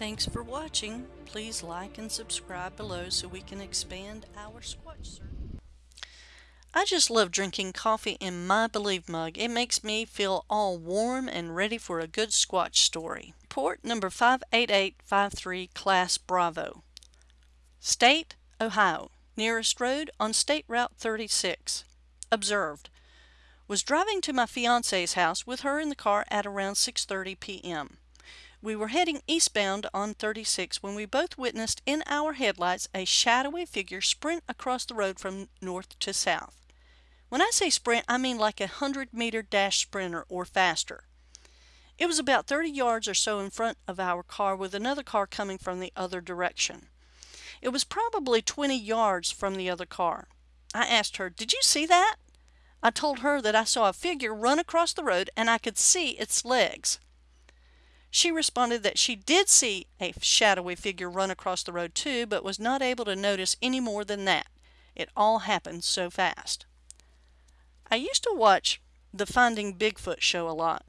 Thanks for watching. Please like and subscribe below so we can expand our Squatch search. I just love drinking coffee in my Believe mug. It makes me feel all warm and ready for a good Squatch story. Report number 58853, Class Bravo. State, Ohio. Nearest road on State Route 36. Observed. Was driving to my fiance's house with her in the car at around 6.30 p.m. We were heading eastbound on 36 when we both witnessed in our headlights a shadowy figure sprint across the road from north to south. When I say sprint, I mean like a 100 meter dash sprinter or faster. It was about 30 yards or so in front of our car with another car coming from the other direction. It was probably 20 yards from the other car. I asked her, Did you see that? I told her that I saw a figure run across the road and I could see its legs. She responded that she did see a shadowy figure run across the road too, but was not able to notice any more than that. It all happened so fast. I used to watch the Finding Bigfoot show a lot.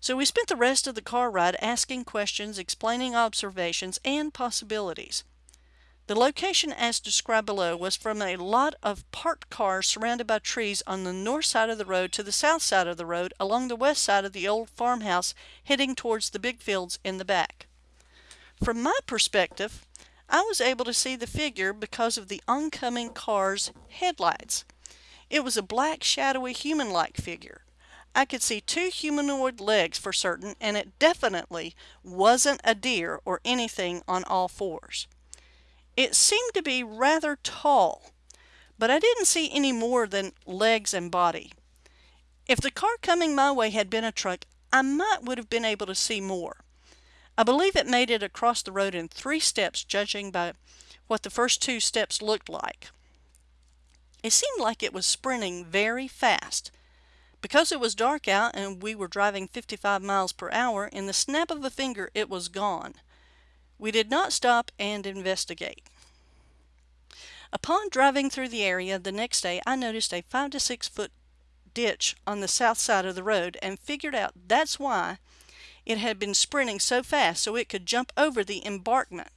So we spent the rest of the car ride asking questions, explaining observations, and possibilities. The location as described below was from a lot of parked cars surrounded by trees on the north side of the road to the south side of the road along the west side of the old farmhouse heading towards the big fields in the back. From my perspective, I was able to see the figure because of the oncoming car's headlights. It was a black, shadowy, human-like figure. I could see two humanoid legs for certain, and it definitely wasn't a deer or anything on all fours. It seemed to be rather tall, but I didn't see any more than legs and body. If the car coming my way had been a truck, I might would have been able to see more. I believe it made it across the road in three steps, judging by what the first two steps looked like. It seemed like it was sprinting very fast. Because it was dark out and we were driving 55 miles per hour, in the snap of a finger it was gone. We did not stop and investigate. Upon driving through the area the next day, I noticed a 5 to 6 foot ditch on the south side of the road and figured out that's why it had been sprinting so fast so it could jump over the embankment.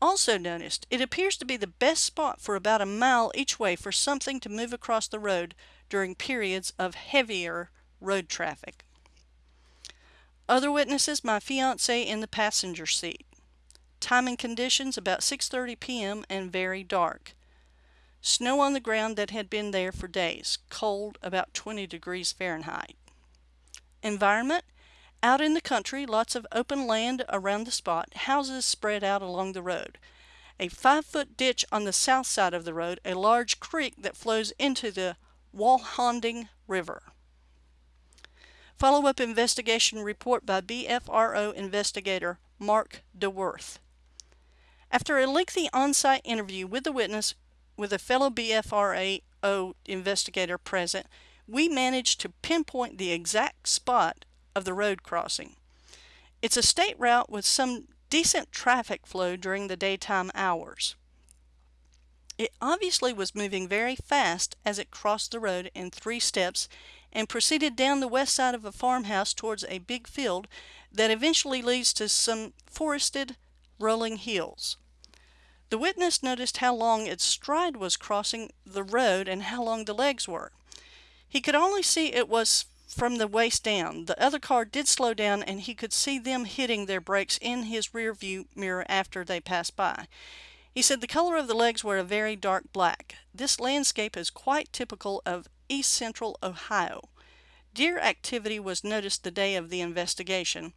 Also noticed, it appears to be the best spot for about a mile each way for something to move across the road during periods of heavier road traffic. Other witnesses, my fiance in the passenger seat. Time and conditions about 6.30 p.m. and very dark. Snow on the ground that had been there for days, cold about 20 degrees Fahrenheit. Environment, out in the country, lots of open land around the spot, houses spread out along the road. A five-foot ditch on the south side of the road, a large creek that flows into the Walhonding River. Follow-up investigation report by BFRO investigator Mark DeWorth. After a lengthy on-site interview with the witness with a fellow BFRO investigator present, we managed to pinpoint the exact spot of the road crossing. It's a state route with some decent traffic flow during the daytime hours. It obviously was moving very fast as it crossed the road in three steps and proceeded down the west side of a farmhouse towards a big field that eventually leads to some forested rolling hills. The witness noticed how long its stride was crossing the road and how long the legs were. He could only see it was from the waist down. The other car did slow down and he could see them hitting their brakes in his rear view mirror after they passed by. He said the color of the legs were a very dark black. This landscape is quite typical of east central Ohio. Deer activity was noticed the day of the investigation.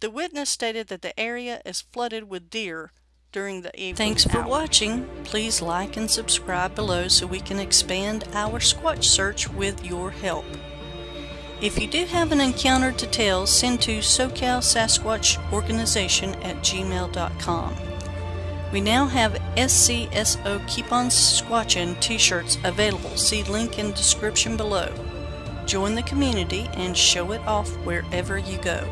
The witness stated that the area is flooded with deer during the evening Thanks for hour. watching. Please like and subscribe below so we can expand our Squatch search with your help. If you do have an encounter to tell, send to SoCal Sasquatch Organization at gmail.com. We now have SCSO Keep On Squatchin t-shirts available. See link in description below. Join the community and show it off wherever you go.